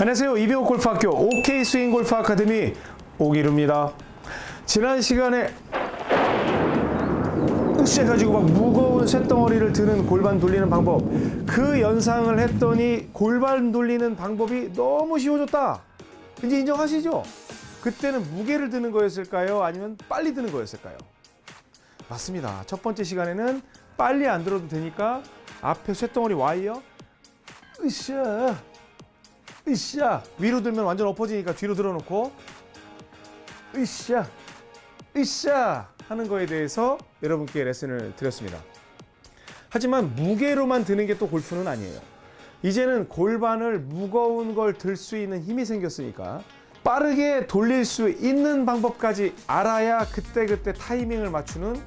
안녕하세요. 이병옥 골프학교 OK 스윙 골프 아카데미 오기루입니다. 지난 시간에 시작해가지고 막 무거운 쇳덩어리를 드는 골반 돌리는 방법 그 연상을 했더니 골반 돌리는 방법이 너무 쉬워졌다. 이제 인정하시죠? 그때는 무게를 드는 거였을까요? 아니면 빨리 드는 거였을까요? 맞습니다. 첫 번째 시간에는 빨리 안 들어도 되니까 앞에 쇳덩어리 와이어 으쌰 으쌰 위로 들면 완전 엎어지니까 뒤로 들어놓고 으쌰 으쌰 하는 거에 대해서 여러분께 레슨을 드렸습니다. 하지만 무게로만 드는 게 또 골프는 아니에요. 이제는 골반을 무거운 걸 들 수 있는 힘이 생겼으니까 빠르게 돌릴 수 있는 방법까지 알아야 그때그때 타이밍을 맞추는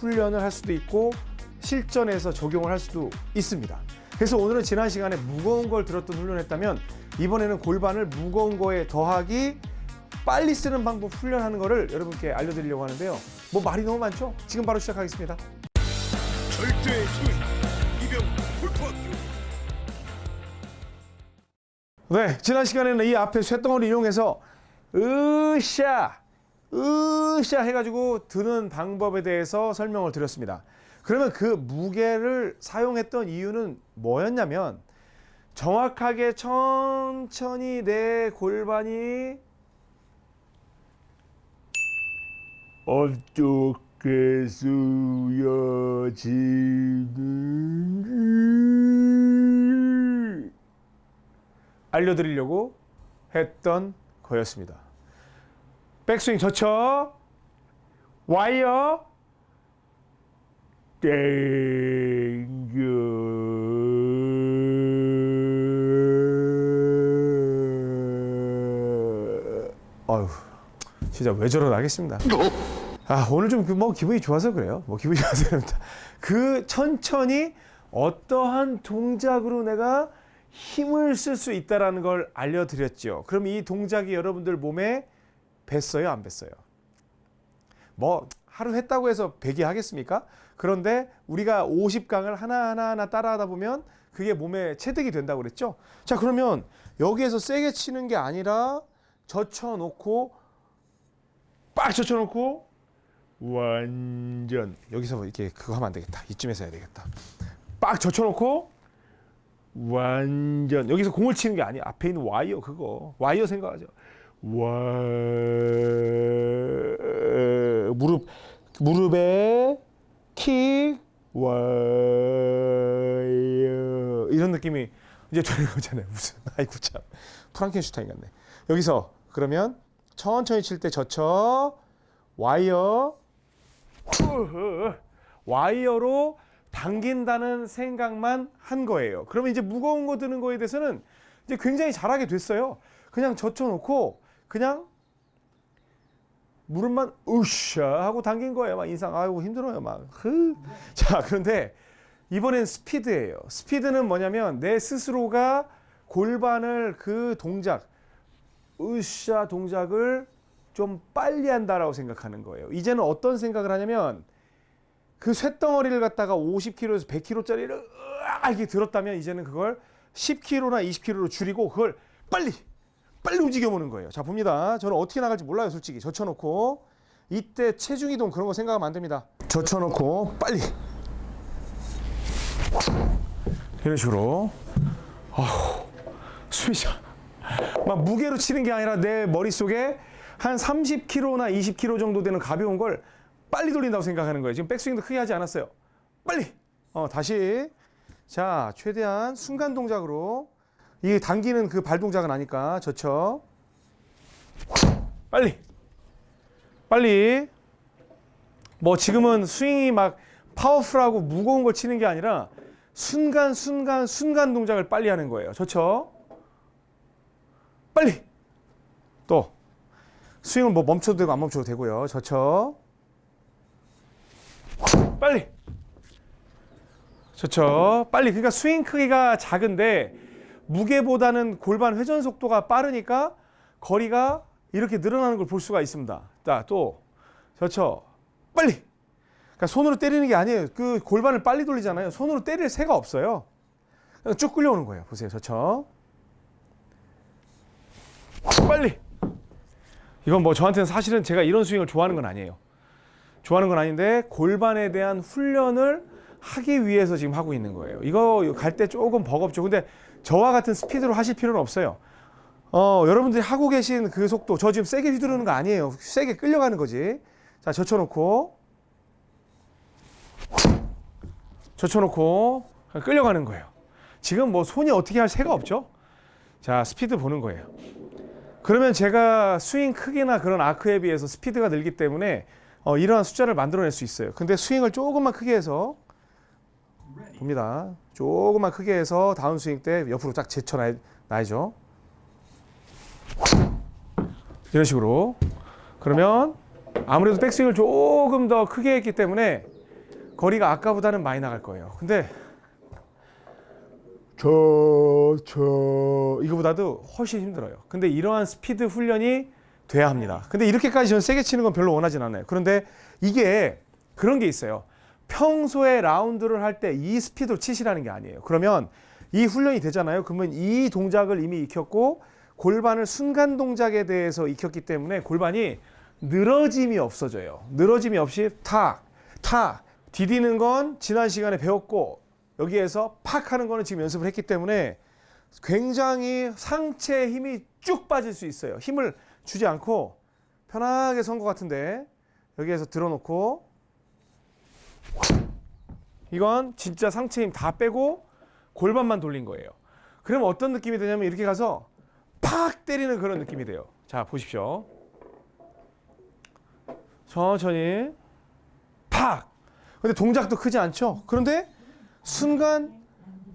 훈련을 할 수도 있고 실전에서 적용을 할 수도 있습니다. 그래서 오늘은 지난 시간에 무거운 걸 들었던 훈련했다면 이번에는 골반을 무거운 거에 더하기 빨리 쓰는 방법 훈련하는 거를 여러분께 알려드리려고 하는데요. 뭐 말이 너무 많죠? 지금 바로 시작하겠습니다. 절대 이병 골프학교 네, 지난 시간에는 이 앞에 쇳덩어리 이용해서 으쌰, 으쌰 해가지고 드는 방법에 대해서 설명을 드렸습니다. 그러면 그 무게를 사용했던 이유는 뭐였냐면 정확하게 천천히 내 골반이 어떻게 쓰여지는지 알려드리려고 했던 거였습니다. 백스윙 젖혀 와이어 땡겨 아유 진짜 왜 저러나 하겠습니다. 아 오늘 좀 뭐 기분이 좋아서 그래요. 뭐 기분이 좋아서 그럽니다. 그 천천히 어떠한 동작으로 내가 힘을 쓸 수 있다라는 걸 알려드렸죠. 그럼 이 동작이 여러분들 몸에 뱄어요, 안 뱄어요? 뭐 하루 했다고 해서 100이 하겠습니까? 그런데 우리가 50강을 하나하나 하나 따라하다 보면 그게 몸에 체득이 된다고 그랬죠. 자 그러면 여기에서 세게 치는 게 아니라 젖혀놓고 빡 젖혀놓고 완전 여기서 이렇게 그거 하면 안 되겠다. 이쯤에서 해야 되겠다. 빡 젖혀놓고 완전 여기서 공을 치는 게 아니야. 앞에 있는 와이어 그거 와이어 생각하죠. 와 무릎 무릎에 킥 와이어 이런 느낌이 이제 되는 거잖아요. 무슨 아이고 참 프랑켄슈타인 같네. 여기서 그러면 천천히 칠 때 젖혀 와이어 와이어로 당긴다는 생각만 한 거예요. 그러면 이제 무거운 거 드는 거에 대해서는 이제 굉장히 잘하게 됐어요. 그냥 젖혀놓고 그냥 무릎만 으쌰 하고 당긴 거예요. 막 인상 아이고 힘들어요. 막. 흐. 자 그런데 이번엔 스피드예요. 스피드는 뭐냐면 내 스스로가 골반을 그 동작 으쌰 동작을 좀 빨리 한다라고 생각하는 거예요. 이제는 어떤 생각을 하냐면 그 쇳덩어리를 갖다가 50kg에서 100kg짜리를 이렇게 들었다면 이제는 그걸 10kg나 20kg로 줄이고 그걸 빨리 빨리 움직여 보는 거예요. 자 봅니다. 저는 어떻게 나갈지 몰라요, 솔직히. 젖혀놓고 이때 체중 이동 그런 거 생각하면 안 됩니다. 젖혀놓고 빨리 이런 식으로 아우 숨이 차. 막 무게로 치는 게 아니라 내 머릿속에 한 30kg나 20kg 정도 되는 가벼운 걸 빨리 돌린다고 생각하는 거예요. 지금 백스윙도 크게 하지 않았어요. 빨리. 어, 다시. 자, 최대한 순간 동작으로 이게 당기는 그 발 동작은 아니까 젖혀. 빨리. 빨리. 뭐 지금은 스윙이 막 파워풀하고 무거운 걸 치는 게 아니라 순간 순간 순간 동작을 빨리 하는 거예요. 젖혀. 빨리. 또 스윙을 뭐 멈춰도 되고 안 멈춰도 되고요. 젖혀. 빨리. 젖혀. 빨리. 그러니까 스윙 크기가 작은데 무게보다는 골반 회전 속도가 빠르니까 거리가 이렇게 늘어나는 걸 볼 수가 있습니다. 자, 또 젖혀. 빨리. 그러니까 손으로 때리는 게 아니에요. 그 골반을 빨리 돌리잖아요. 손으로 때릴 새가 없어요. 쭉 끌려오는 거예요. 보세요. 젖혀. 빨리. 이건 뭐 저한테는 사실은 제가 이런 스윙을 좋아하는 건 아니에요. 좋아하는 건 아닌데 골반에 대한 훈련을 하기 위해서 지금 하고 있는 거예요. 이거 갈 때 조금 버겁죠. 근데 저와 같은 스피드로 하실 필요는 없어요. 어, 여러분들이 하고 계신 그 속도, 저 지금 세게 휘두르는 거 아니에요. 세게 끌려가는 거지. 자, 젖혀놓고, 젖혀놓고, 끌려가는 거예요. 지금 뭐 손이 어떻게 할 새가 없죠? 자, 스피드 보는 거예요. 그러면 제가 스윙 크기나 그런 아크에 비해서 스피드가 늘기 때문에 어, 이러한 숫자를 만들어낼 수 있어요. 근데 스윙을 조금만 크게 해서 봅니다. 조금만 크게 해서 다운 스윙 때 옆으로 딱 젖혀놔야죠. 이런 식으로. 그러면 아무래도 백스윙을 조금 더 크게 했기 때문에 거리가 아까보다는 많이 나갈 거예요. 근데 저, 저, 이거보다도 훨씬 힘들어요. 근데 이러한 스피드 훈련이 돼야 합니다. 근데 이렇게까지 저는 세게 치는 건 별로 원하진 않아요. 그런데 이게 그런 게 있어요. 평소에 라운드를 할 때 이 스피드로 치시라는 게 아니에요. 그러면 이 훈련이 되잖아요. 그러면 이 동작을 이미 익혔고 골반을 순간 동작에 대해서 익혔기 때문에 골반이 늘어짐이 없어져요. 늘어짐이 없이 탁, 탁, 디디는 건 지난 시간에 배웠고 여기에서 팍 하는 거는 지금 연습을 했기 때문에 굉장히 상체에 힘이 쭉 빠질 수 있어요. 힘을 주지 않고 편하게 선 것 같은데 여기에서 들어놓고 이건 진짜 상체 힘 다 빼고 골반만 돌린 거예요. 그러면 어떤 느낌이 되냐면 이렇게 가서 팍 때리는 그런 느낌이 돼요. 자, 보십시오. 천천히 팍. 근데 동작도 크지 않죠? 그런데 순간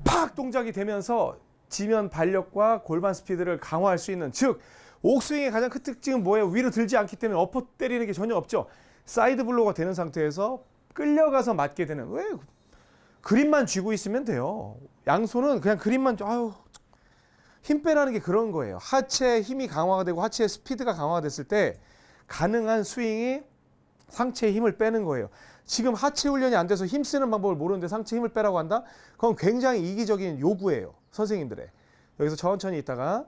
팍 동작이 되면서 지면 반력과 골반 스피드를 강화할 수 있는 즉 옥스윙의 가장 큰 특징은 뭐예요? 위로 들지 않기 때문에 엎어 때리는 게 전혀 없죠. side blow가 되는 상태에서 끌려가서 맞게 되는 왜 그립만 쥐고 있으면 돼요. 양손은 그냥 그립만 아유 힘 빼라는 게 그런 거예요. 하체의 힘이 강화가 되고 하체의 스피드가 강화가 됐을 때 가능한 스윙이 상체의 힘을 빼는 거예요. 지금 하체 훈련이 안 돼서 힘 쓰는 방법을 모르는데 상체 힘을 빼라고 한다? 그건 굉장히 이기적인 요구예요. 선생님들의. 여기서 천천히 있다가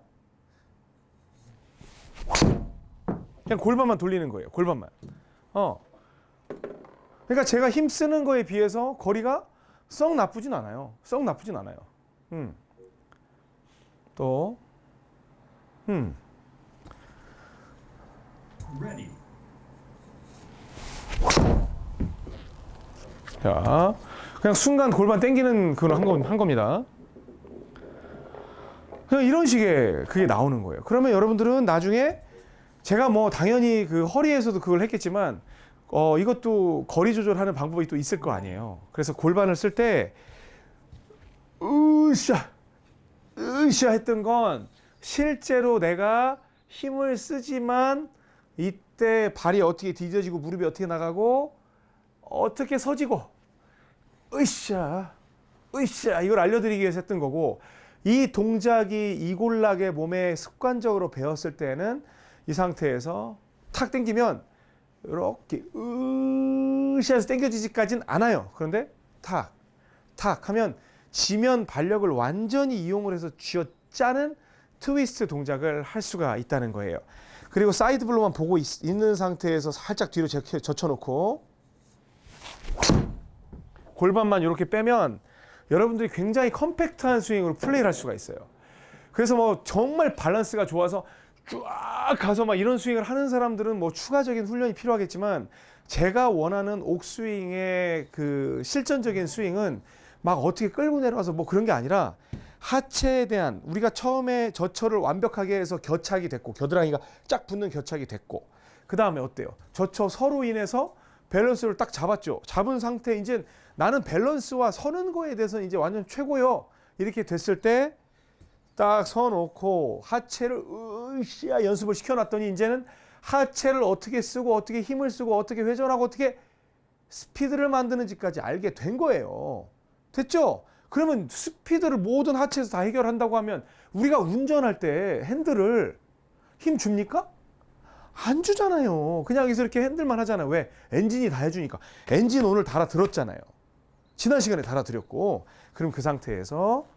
그냥 골반만 돌리는 거예요. 골반만. 어. 그러니까 제가 힘 쓰는 거에 비해서 거리가 썩 나쁘진 않아요. 썩 나쁘진 않아요. 음. 또 음. Ready. 자, 그냥 순간 골반 땡기는 그걸 한, 건, 한 겁니다. 그냥 이런 식의 그게 나오는 거예요. 그러면 여러분들은 나중에 제가 뭐 당연히 그 허리에서도 그걸 했겠지만 어, 이것도 거리 조절하는 방법이 또 있을 거 아니에요. 그래서 골반을 쓸 때 으쌰, 으쌰 했던 건 실제로 내가 힘을 쓰지만 이때 발이 어떻게 뒤져지고 무릎이 어떻게 나가고 어떻게 서지고 으쌰 으쌰 이걸 알려드리기 위해서 했던 거고 이 동작이 이골락의 몸에 습관적으로 배웠을 때는 이 상태에서 탁 당기면 이렇게 으쌰해서 당겨지지까지는 않아요 그런데 탁 탁 하면 지면 반력을 완전히 이용을 해서 쥐어 짜는 트위스트 동작을 할 수가 있다는 거예요 그리고 side blow만 보고 있, 는 상태에서 살짝 뒤로 젖혀- 젖혀놓고 골반만 이렇게 빼면 여러분들이 굉장히 컴팩트한 스윙으로 플레이를 할 수가 있어요. 그래서 뭐 정말 밸런스가 좋아서 쫙 가서 막 이런 스윙을 하는 사람들은 뭐 추가적인 훈련이 필요하겠지만 제가 원하는 옥스윙의 그 실전적인 스윙은 막 어떻게 끌고 내려가서 뭐 그런 게 아니라 하체에 대한 우리가 처음에 저처를 완벽하게 해서 겨착이 됐고 겨드랑이가 쫙 붙는 겨착이 됐고 그 다음에 어때요? 저처 서로 인해서 밸런스를 딱 잡았죠. 잡은 상태 이제 나는 밸런스와 서는 거에 대해서 이제 완전 최고요. 이렇게 됐을 때 딱 서놓고 하체를 으쌰 연습을 시켜놨더니 이제는 하체를 어떻게 쓰고 어떻게 힘을 쓰고 어떻게 회전하고 어떻게 스피드를 만드는지까지 알게 된 거예요. 됐죠? 그러면 스피드를 모든 하체에서 다 해결한다고 하면 우리가 운전할 때 핸들을 힘 줍니까? 안 주잖아요. 그냥 여기서 이렇게 핸들만 하잖아요. 왜? 엔진이 다 해주니까. 엔진 오늘 달아들었잖아요. 지난 시간에 달아드렸고. 그럼 그 상태에서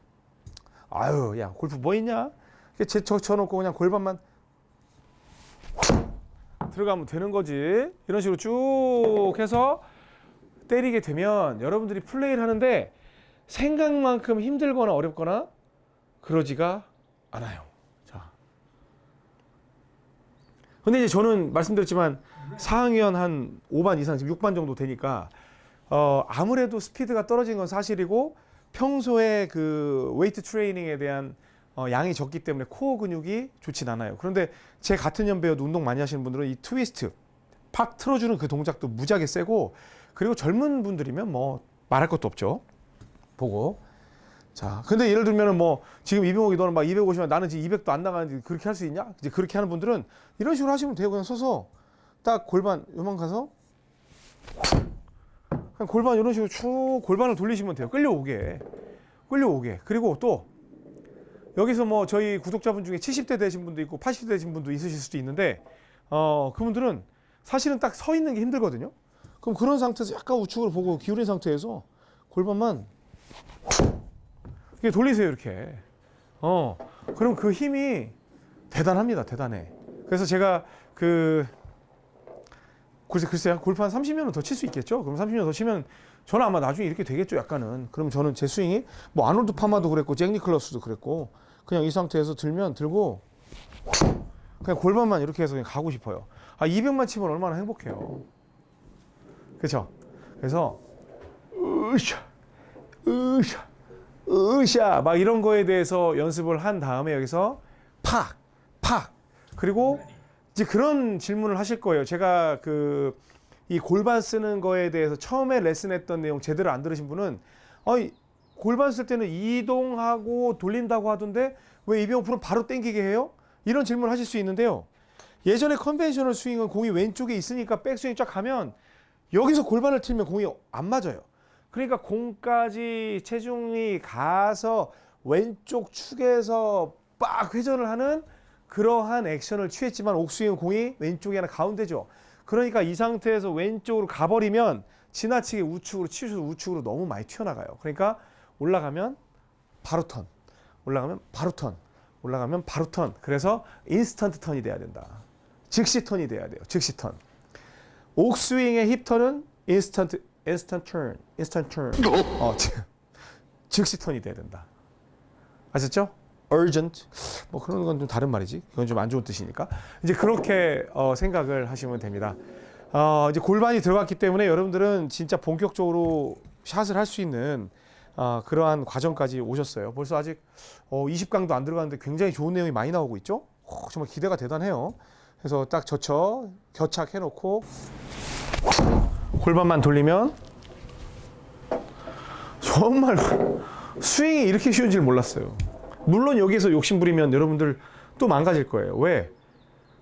아유, 야, 골프 뭐 있냐? 이렇게 제쳐놓고 그냥 골반만 들어가면 되는 거지. 이런 식으로 쭉 해서 때리게 되면 여러분들이 플레이를 하는데 생각만큼 힘들거나 어렵거나 그러지가 않아요. 자. 근데 이제 저는 말씀드렸지만 4학년 한 5반 이상 지금 6반 정도 되니까 어 아무래도 스피드가 떨어진 건 사실이고 평소에 그 웨이트 트레이닝에 대한 어, 양이 적기 때문에 코어 근육이 좋진 않아요. 그런데 제 같은 연배여도 운동 많이 하시는 분들은 이 트위스트 팍 틀어주는 그 동작도 무지하게 세고 그리고 젊은 분들이면 뭐 말할 것도 없죠. 보고 자 근데 예를 들면은 뭐 지금 이병옥이 너는 막 250만 나는 지금 200도 안 나가는데 그렇게 할 수 있냐? 이제 그렇게 하는 분들은 이런 식으로 하시면 돼요. 그냥 서서 딱 골반 요만 가서 골반 이런 식으로 쭉 골반을 돌리시면 돼요. 끌려오게 끌려오게 그리고 또 여기서 뭐 저희 구독자분 중에 70대 되신 분도 있고 80대 되신 분도 있으실 수도 있는데 어 그분들은 사실은 딱 서 있는 게 힘들거든요. 그럼 그런 상태에서 약간 우측으로 보고 기울인 상태에서 골반만 이렇게 돌리세요 이렇게. 어 그럼 그 힘이 대단합니다 대단해. 그래서 제가 그 글쎄 글쎄요 골프 한 30년은 더칠 수 있겠죠. 그럼 30년 더 치면 저는 아마 나중에 이렇게 되겠죠 약간은. 그럼 저는 제 스윙이 뭐 아놀드 파마도 그랬고 잭 니클러스도 그랬고 그냥 이 상태에서 들면 들고 그냥 골반만 이렇게 해서 그냥 가고 싶어요. 아 200만 치면 얼마나 행복해요. 그렇죠? 그래서 으쌰 으쌰 으쌰 막 이런 거에 대해서 연습을 한 다음에 여기서 팍 팍 그리고 이제 그런 질문을 하실 거예요. 제가 그 이 골반 쓰는 거에 대해서 처음에 레슨했던 내용 제대로 안 들으신 분은 어이 골반 쓸 때는 이동하고 돌린다고 하던데 왜 이병호 프로 바로 땡기게 해요? 이런 질문을 하실 수 있는데요. 예전에 conventional 스윙은 공이 왼쪽에 있으니까 백스윙 쫙 가면 여기서 골반을 틀면 공이 안 맞아요. 그러니까 공까지 체중이 가서 왼쪽 축에서 빡 회전을 하는 그러한 액션을 취했지만 옥스윙은 공이 왼쪽이 아니라 가운데죠. 그러니까 이 상태에서 왼쪽으로 가버리면 지나치게 우측으로 치셔서 우측으로 너무 많이 튀어나가요. 그러니까 올라가면 바로 턴, 올라가면 바로 턴, 올라가면 바로 턴. 그래서 인스턴트 턴이 돼야 된다. 즉시 턴이 돼야 돼요. 즉시 턴. 옥스윙의 힙 턴은 인스턴트 인스턴트 턴, 인스턴트 턴. 어, 즉, 즉시 턴이 돼야 된다. 아셨죠? Urgent 뭐 그런 건 좀 다른 말이지. 그건 좀 안 좋은 뜻이니까. 이제 그렇게 어, 생각을 하시면 됩니다. 어, 이제 골반이 들어갔기 때문에 여러분들은 진짜 본격적으로 샷을 할 수 있는 어, 그러한 과정까지 오셨어요. 벌써 아직 어, 20강도 안 들어갔는데 굉장히 좋은 내용이 많이 나오고 있죠. 어, 정말 기대가 대단해요. 그래서 딱 젖혀 겨착해 놓고 골반만 돌리면 정말 스윙이 이렇게 쉬운 줄 몰랐어요. 물론 여기서 욕심 부리면 여러분들 또 망가질 거예요. 왜?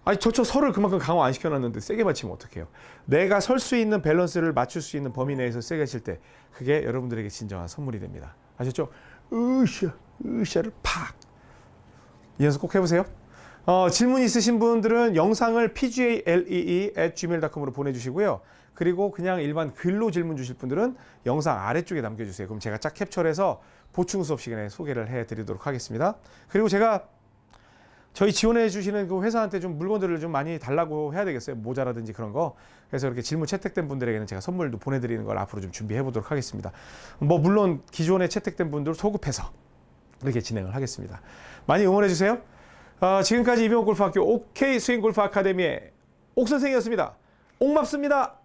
아니 저쪽 설을 그만큼 강화 안 시켜놨는데 세게 맞히면 어떡해요? 내가 설 수 있는 밸런스를 맞출 수 있는 범위 내에서 세게 칠 때 그게 여러분들에게 진정한 선물이 됩니다. 아셨죠? 으쌰, 으쌰를 팍. 이 연습 꼭 해보세요. 어, 질문 있으신 분들은 영상을 pgalee@gmail.com으로 보내주시고요. 그리고 그냥 일반 글로 질문 주실 분들은 영상 아래쪽에 남겨주세요. 그럼 제가 짝 캡처해서 보충 수업 시간에 소개를 해드리도록 하겠습니다. 그리고 제가 저희 지원해 주시는 그 회사한테 좀 물건들을 좀 많이 달라고 해야 되겠어요. 모자라든지 그런 거. 그래서 이렇게 질문 채택된 분들에게는 제가 선물도 보내드리는 걸 앞으로 좀 준비해 보도록 하겠습니다. 뭐 물론 기존에 채택된 분들 소급해서 이렇게 진행을 하겠습니다. 많이 응원해 주세요. 어, 지금까지 이병옥 골프학교 OK 스윙 골프 아카데미의 옥 선생이었습니다. 옥맙습니다.